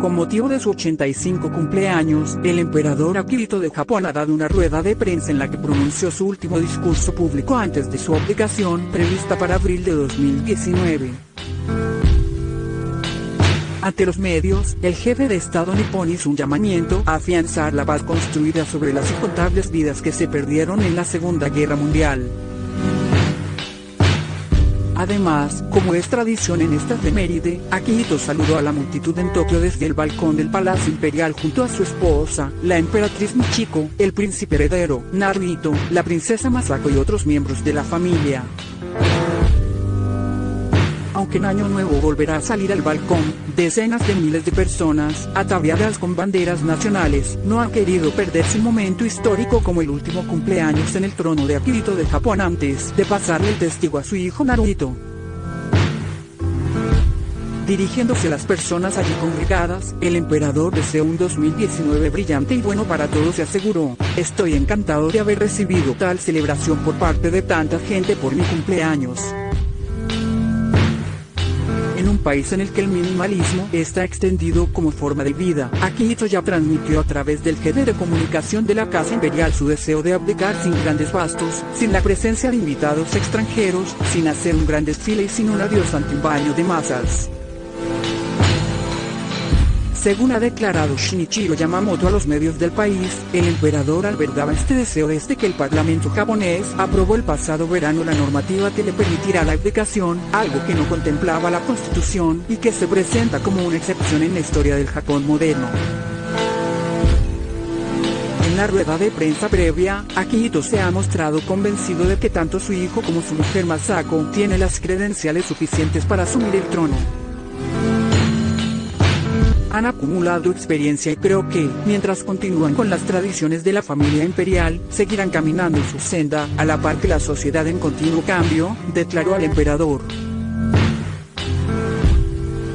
Con motivo de su 85 cumpleaños, el emperador Akihito de Japón ha dado una rueda de prensa en la que pronunció su último discurso público antes de su abdicación prevista para abril de 2019. Ante los medios, el jefe de Estado nipón hizo un llamamiento a afianzar la paz construida sobre las incontables vidas que se perdieron en la Segunda Guerra Mundial. Además, como es tradición en esta efeméride, Akihito saludó a la multitud en Tokio desde el balcón del Palacio Imperial junto a su esposa, la emperatriz Michiko, el príncipe heredero, Naruhito, la princesa Masako y otros miembros de la familia aunque en Año Nuevo volverá a salir al balcón, decenas de miles de personas, ataviadas con banderas nacionales, no han querido perderse un momento histórico como el último cumpleaños en el trono de Akihito de Japón antes de pasarle el testigo a su hijo Naruhito. Dirigiéndose a las personas allí congregadas, el emperador deseó un 2019 brillante y bueno para todos y aseguró, estoy encantado de haber recibido tal celebración por parte de tanta gente por mi cumpleaños un país en el que el minimalismo está extendido como forma de vida. Akihito ya transmitió a través del jefe de comunicación de la Casa Imperial su deseo de abdicar sin grandes bastos, sin la presencia de invitados extranjeros, sin hacer un gran desfile y sin un adiós ante un baño de masas. Según ha declarado Shinichiro Yamamoto a los medios del país, el emperador albergaba este deseo desde que el parlamento japonés aprobó el pasado verano la normativa que le permitirá la abdicación, algo que no contemplaba la constitución y que se presenta como una excepción en la historia del Japón moderno. En la rueda de prensa previa, Akihito se ha mostrado convencido de que tanto su hijo como su mujer Masako tienen las credenciales suficientes para asumir el trono han acumulado experiencia y creo que, mientras continúan con las tradiciones de la familia imperial, seguirán caminando en su senda, a la par que la sociedad en continuo cambio, declaró al emperador.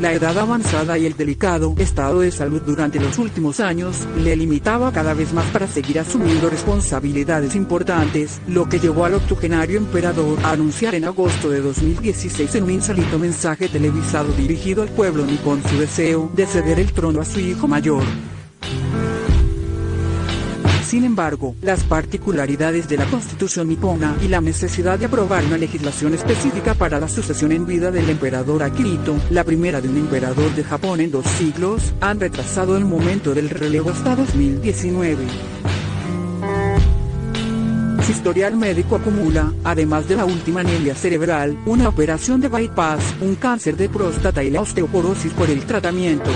La edad avanzada y el delicado estado de salud durante los últimos años le limitaba cada vez más para seguir asumiendo responsabilidades importantes, lo que llevó al octogenario emperador a anunciar en agosto de 2016 en un insólito mensaje televisado dirigido al pueblo nipón su deseo de ceder el trono a su hijo mayor. Sin embargo, las particularidades de la constitución nipona y la necesidad de aprobar una legislación específica para la sucesión en vida del emperador Akihito, la primera de un emperador de Japón en dos siglos, han retrasado el momento del relevo hasta 2019. Su historial médico acumula, además de la última anemia cerebral, una operación de bypass, un cáncer de próstata y la osteoporosis por el tratamiento.